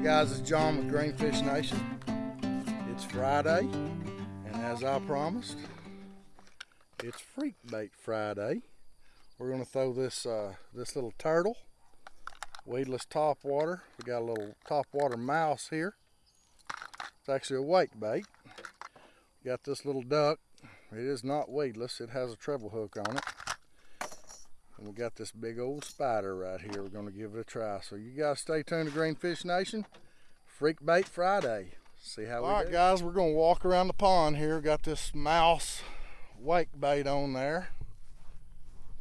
Hey guys, it's John with Greenfish Nation. It's Friday, and as I promised, it's Freak Bait Friday. We're gonna throw this uh, this little turtle, weedless topwater. We got a little topwater mouse here. It's actually a wake bait. Got this little duck. It is not weedless. It has a treble hook on it. And we got this big old spider right here. We're gonna give it a try. So you guys stay tuned to Greenfish Nation. Freak Bait Friday. See how All we All right, do. guys, we're gonna walk around the pond here. Got this mouse wake bait on there.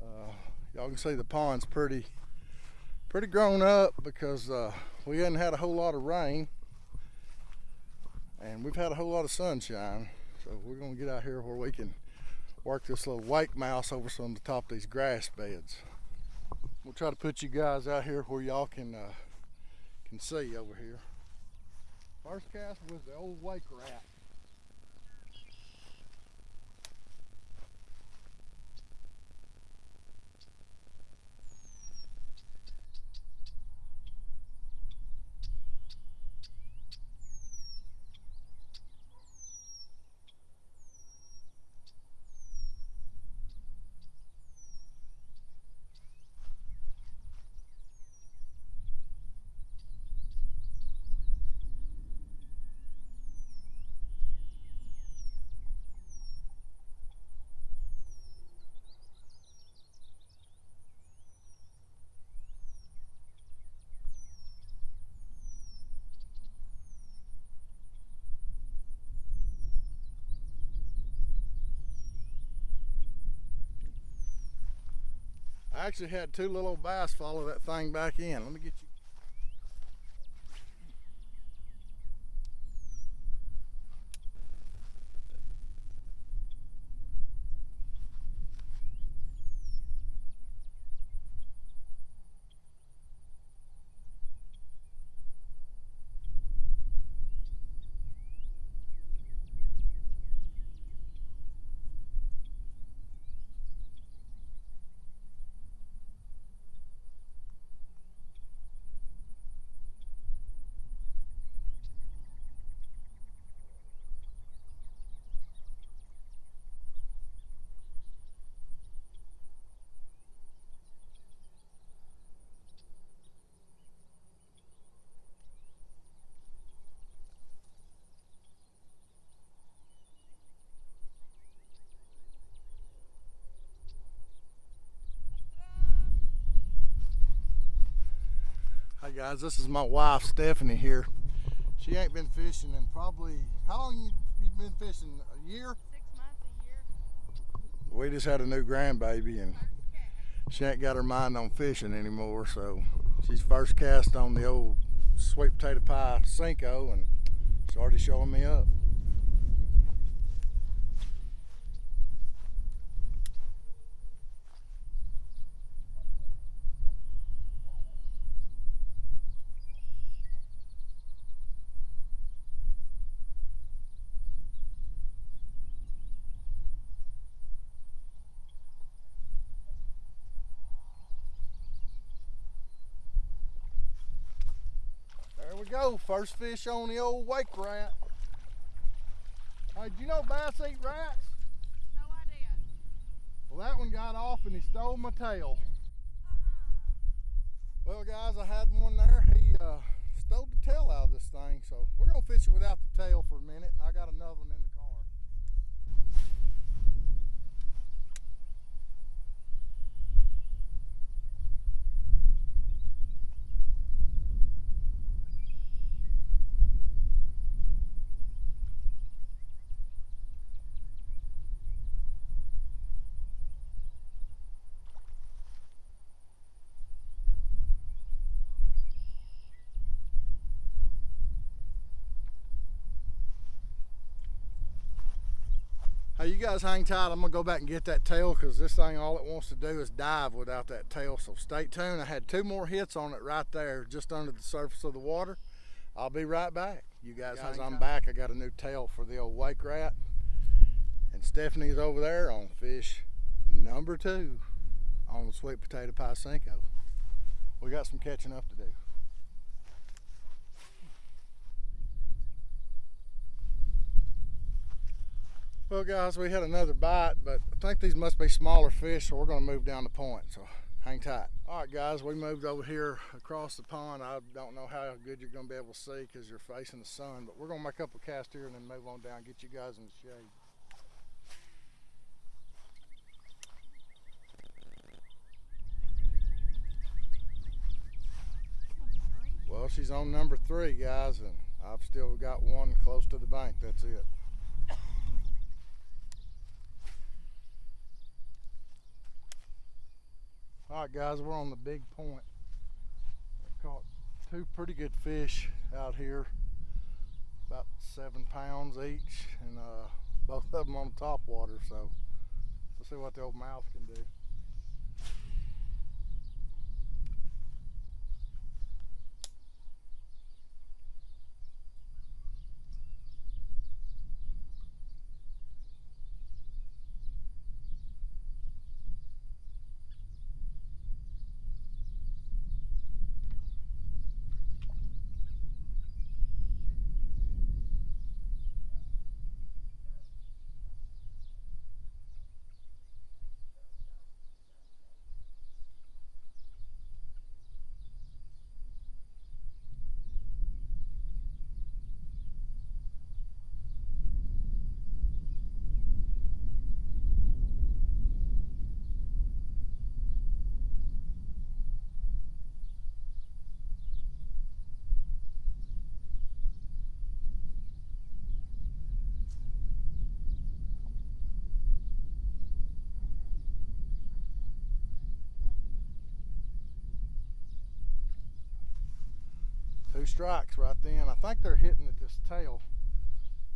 Uh, y'all can see the pond's pretty, pretty grown up because uh, we hadn't had a whole lot of rain and we've had a whole lot of sunshine. So we're gonna get out here where we can work this little wake mouse over some of the top of these grass beds. We'll try to put you guys out here where y'all can uh, can see over here. First cast was the old wake rat. Actually had two little bass follow that thing back in. Let me get you. Hi guys, this is my wife Stephanie here. She ain't been fishing in probably, how long you, you been fishing? A year? Six months, a year. We just had a new grandbaby and she ain't got her mind on fishing anymore. So she's first cast on the old sweet potato pie Senko and she's already showing me up. we go. First fish on the old wake rat. Hey, do you know bass eat rats? No idea. Well, that one got off and he stole my tail. Uh -uh. Well, guys, I had one there. He uh, stole the tail out of this thing, so we're gonna fish it without the tail for a minute, and I got another one in the Hey, you guys hang tight. I'm gonna go back and get that tail because this thing, all it wants to do is dive without that tail. So stay tuned. I had two more hits on it right there, just under the surface of the water. I'll be right back. You guys, guys I'm tight. back. I got a new tail for the old wake rat. And Stephanie's over there on fish number two on the sweet potato pie Senko. We got some catching up to do. Well, guys, we had another bite, but I think these must be smaller fish, so we're going to move down the point. So hang tight. All right, guys, we moved over here across the pond. I don't know how good you're going to be able to see because you're facing the sun, but we're going to make up a cast here and then move on down, get you guys in the shade. Well, she's on number three, guys, and I've still got one close to the bank. That's it. Right, guys, we're on the big point. I caught two pretty good fish out here, about seven pounds each, and uh, both of them on top water. So we'll see what the old mouth can do. Strikes right then. I think they're hitting at this tail.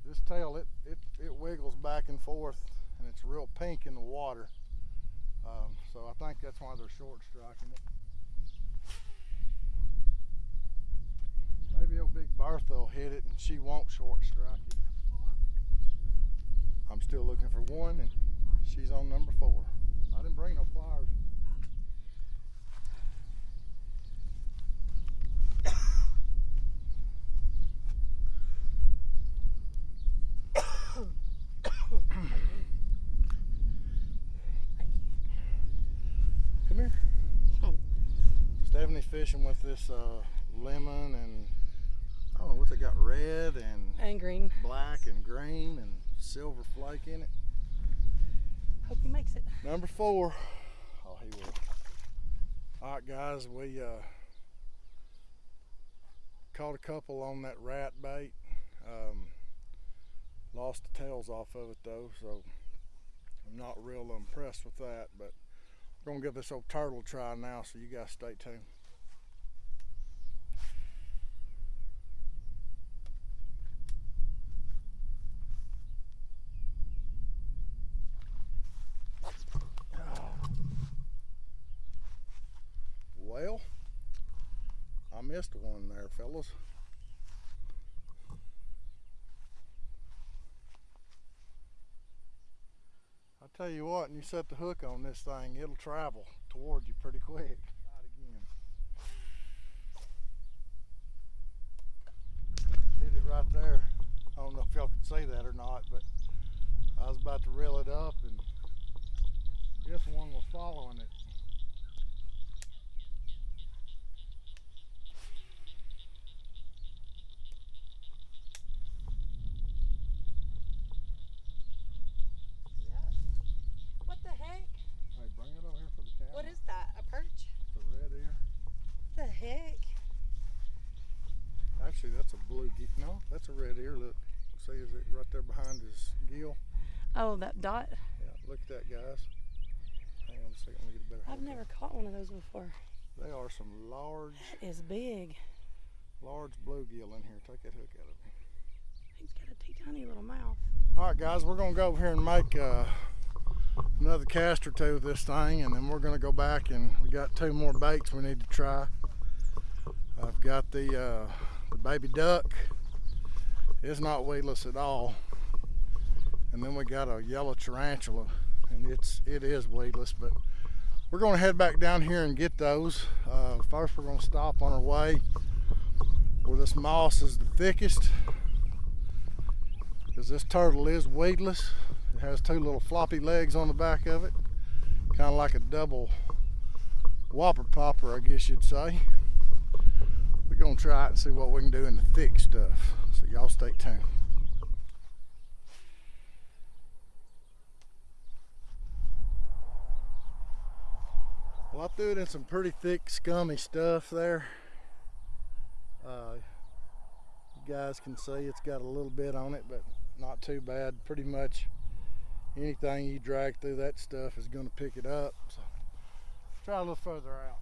This tail, it, it, it wiggles back and forth and it's real pink in the water. Um, so I think that's why they're short striking it. Maybe old Big Bertha will hit it and she won't short strike it. I'm still looking for one and she's on number four. I didn't bring no pliers. Come here. Stephanie's fishing with this uh, lemon and I don't know what they got red and And green. black and green and silver flake in it. Hope he makes it. Number four. Oh, he will. All right, guys, we uh, caught a couple on that rat bait. Um, lost the tails off of it though, so I'm not real impressed with that. But we're gonna give this old turtle a try now, so you guys stay tuned. Well, I missed one there, fellas. I tell you what, and you set the hook on this thing, it'll travel toward you pretty quick. Hit it right there. I don't know if y'all can see that or not, but I was about to reel it up, and this one was following it. What the heck? Hey, bring it over here for the camera. What is that? A perch? the red ear? The heck? Actually, that's a blue. Ge- no, that's a red ear. Look, see, is it right there behind his gill? Oh, that dot. Yeah, look at that, guys. Hang on a second, let me get a better. I've look at never caught one of those before. They are some large, That is big. large bluegill in here. Take that hook out of me. He's got a teeny tiny little mouth. All right, guys, we're gonna go over here and make uh, another cast or two of this thing, and then we're gonna go back and we got two more baits we need to try. I've got the uh, the baby duck. is not weedless at all, and then we got a yellow tarantula, and it's it is weedless, but we're gonna head back down here and get those. Uh, first, we're gonna stop on our way where this moss is the thickest because this turtle is weedless It has two little floppy legs on the back of it, kind of like a double Whopper Plopper, I guess you'd say. We're gonna try it and see what we can do in the thick stuff. So y'all stay tuned. Well, I threw it in some pretty thick, scummy stuff there. Uh, you guys can see it's got a little bit on it, but not too bad. Pretty much anything you drag through that stuff is going to pick it up. So try a little further out.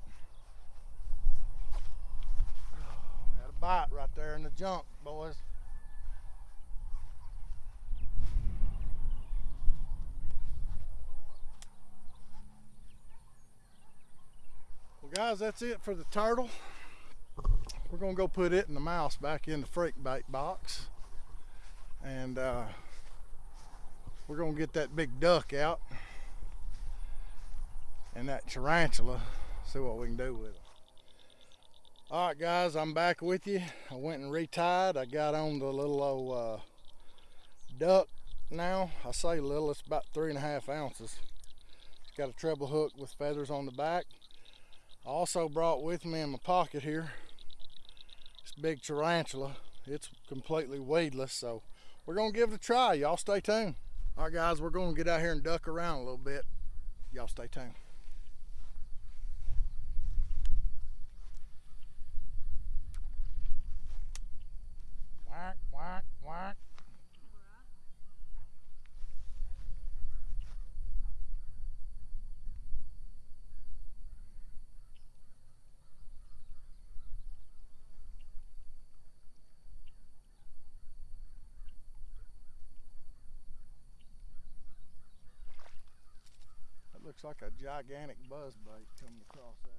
Had a bite right there in the junk, boys. Well, guys, that's it for the turtle. We're gonna go put it and the mouse back in the freak bait box, and uh, we're gonna get that big duck out and that tarantula. See what we can do with them. All right, guys, I'm back with you. I went and retied. I got on the little old uh, duck now. I say little, it's about three and a half ounces. Got a treble hook with feathers on the back. I also brought with me in my pocket here this big tarantula. It's completely weedless, so we're gonna give it a try. Y'all stay tuned. All right, guys, we're gonna get out here and duck around a little bit. Y'all stay tuned. Looks like a gigantic buzz bait coming across there.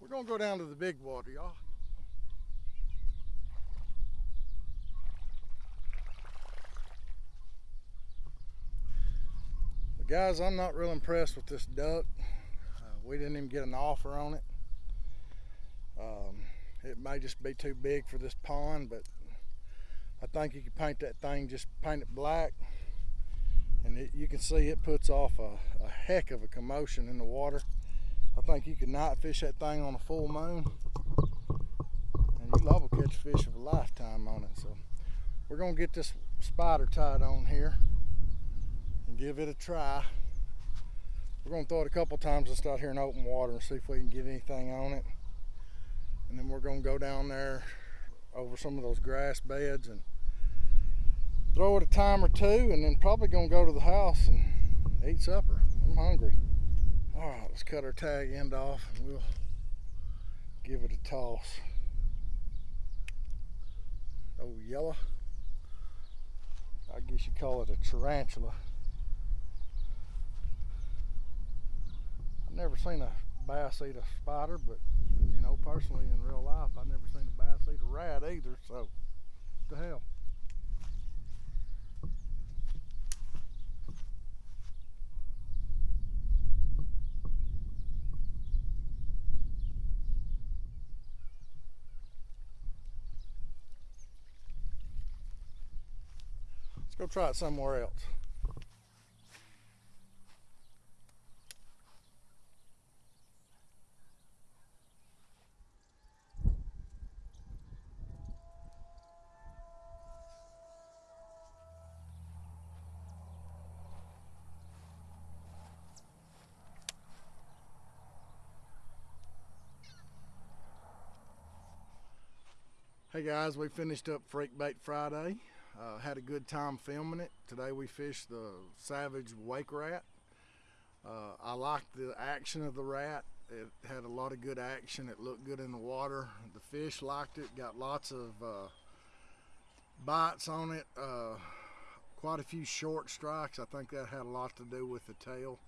We're gonna go down to the big water, y'all. Guys, I'm not real impressed with this duck. Uh, we didn't even get an offer on it. Um, it may just be too big for this pond, but I think you can paint that thing, just paint it black. And it, you can see it puts off a, a heck of a commotion in the water. I think you could night fish that thing on a full moon. And you love will catch fish of a lifetime on it. So we're gonna get this spider tied on here and give it a try. We're gonna throw it a couple times just out here in open water and see if we can get anything on it and then we're gonna go down there over some of those grass beds and throw it a time or two and then probably gonna go to the house and eat supper. I'm hungry. All right let's cut our tag end off and we'll give it a toss. Oh yellow. I guess you call it a tarantula. I've never seen a bass eat a spider but you know, personally in real life, I've never seen a bass eat a rat either, so the hell. Let's go try it somewhere else. Hey guys, we finished up Freak Bait Friday. Uh, had a good time filming it. Today we fished the Savage Wake Rat. Uh, I liked the action of the rat. It had a lot of good action. It looked good in the water. The fish liked it. Got lots of uh, bites on it. Uh, quite a few short strikes. I think that had a lot to do with the tail.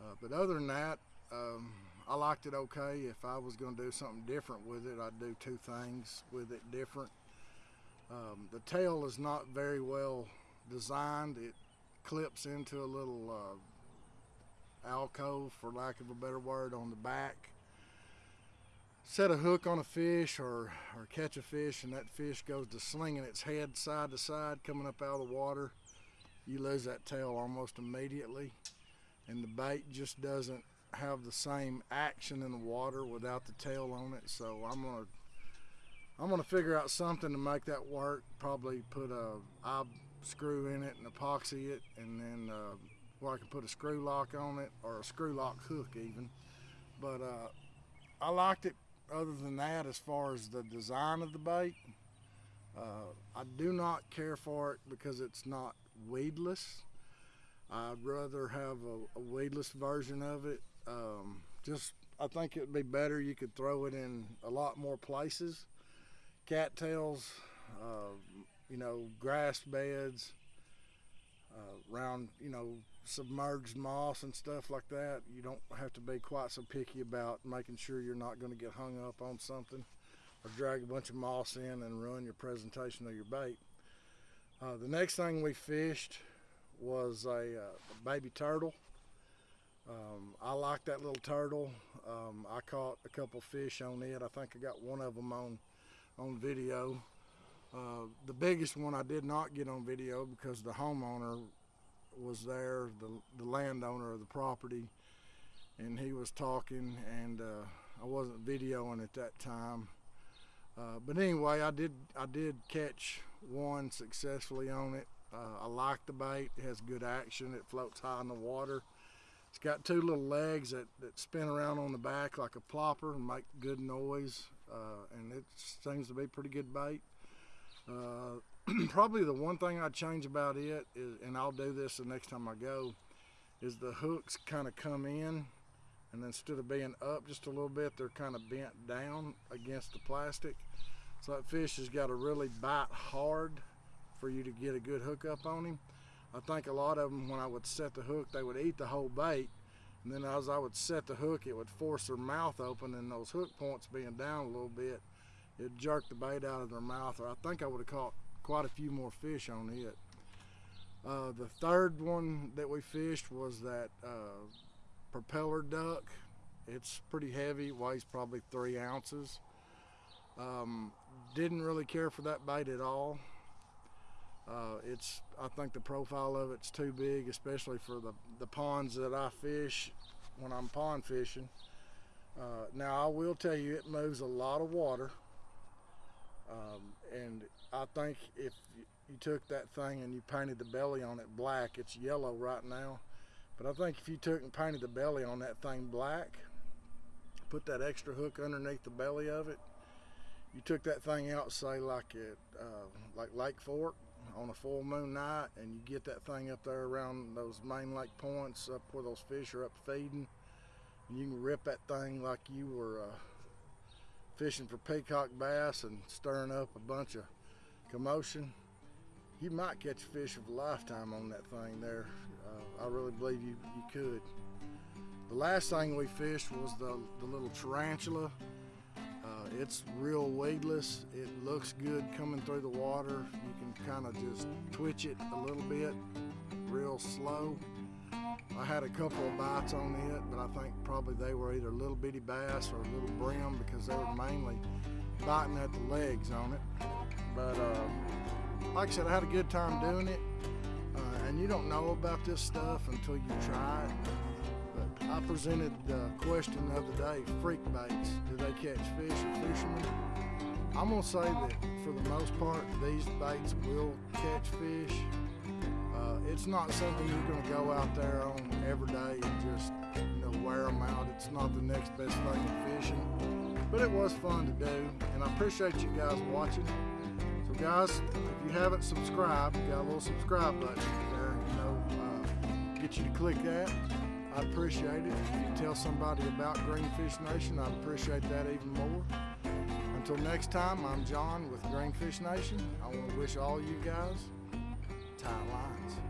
Uh, but other than that, um, I liked it okay. If I was going to do something different with it, I'd do two things with it different. Um, the tail is not very well designed. It clips into a little uh, alcove, for lack of a better word, on the back. set a hook on a fish or, or catch a fish and that fish goes to slinging its head side to side coming up out of the water, you lose that tail almost immediately. And the bait just doesn't have the same action in the water without the tail on it. So I'm gonna I'm gonna figure out something to make that work. Probably put a eye screw in it and epoxy it, and then uh, where I can put a screw lock on it or a screw lock hook even. But uh, I liked it. Other than that, as far as the design of the bait, uh, I do not care for it because it's not weedless. I'd rather have a, a weedless version of it. Um, just, I think it'd be better. You could throw it in a lot more places. Cattails, uh, you know, grass beds, uh, around, you know, submerged moss and stuff like that. You don't have to be quite so picky about making sure you're not going to get hung up on something or drag a bunch of moss in and ruin your presentation of your bait. Uh, the next thing we fished was a, uh, a baby turtle. Um, I like that little turtle. Um, I caught a couple fish on it. I think I got one of them on on video. Uh, the biggest one I did not get on video because the homeowner was there, the, the landowner of the property, and he was talking, and uh, I wasn't videoing at that time. Uh, but anyway, I did I did catch one successfully on it. Uh, I like the bait. It has good action. It floats high in the water. It's got two little legs that, that spin around on the back like a plopper and make good noise. Uh, and it seems to be pretty good bait. Uh, probably the one thing I'd change about it is, and I'll do this the next time I go, is the hooks kind of come in and instead of being up just a little bit, they're kind of bent down against the plastic. So that fish has got to really bite hard for you to get a good hook up on him. I think a lot of them, when I would set the hook, they would eat the whole bait. And then as I would set the hook, it would force their mouth open and those hook points being down a little bit, it jerked the bait out of their mouth. Or I think I would have caught quite a few more fish on it. Uh, the third one that we fished was that uh, propeller duck. It's pretty heavy, weighs probably three ounces. Um, didn't really care for that bait at all. Uh, it's I think the profile of it's too big, especially for the, the ponds that I fish when I'm pond fishing. Uh, now I will tell you it moves a lot of water um, and I think if you took that thing and you painted the belly on it black, it's yellow right now. But I think if you took and painted the belly on that thing black, put that extra hook underneath the belly of it, you took that thing out, say like at uh, like Lake Fork on a full moon night, and you get that thing up there around those main lake points, up where those fish are up feeding, and you can rip that thing like you were uh, fishing for peacock bass and stirring up a bunch of commotion. You might catch a fish of a lifetime on that thing there. Uh, I really believe you, you could. The last thing we fished was the, the little tarantula. It's real weedless. It looks good coming through the water. You can kind of just twitch it a little bit, real slow. I had a couple of bites on it, but I think probably they were either a little bitty bass or a little brim because they were mainly biting at the legs on it. But uh, like I said, I had a good time doing it. Uh, and you don't know about this stuff until you try it. I presented the question of the other day, freak baits, do they catch fish or fishermen? I'm gonna say that for the most part, these baits will catch fish. Uh, it's not something you're gonna go out there on every day and just, you know, wear them out. It's not the next best thing to fishing, but it was fun to do. And I appreciate you guys watching. So guys, if you haven't subscribed, you got a little subscribe button there, you know, uh, get you to click that. I'd appreciate it. If you tell somebody about Greenfish Nation, I'd appreciate that even more. Until next time, I'm John with Greenfish Nation. I want to wish all you guys tight lines.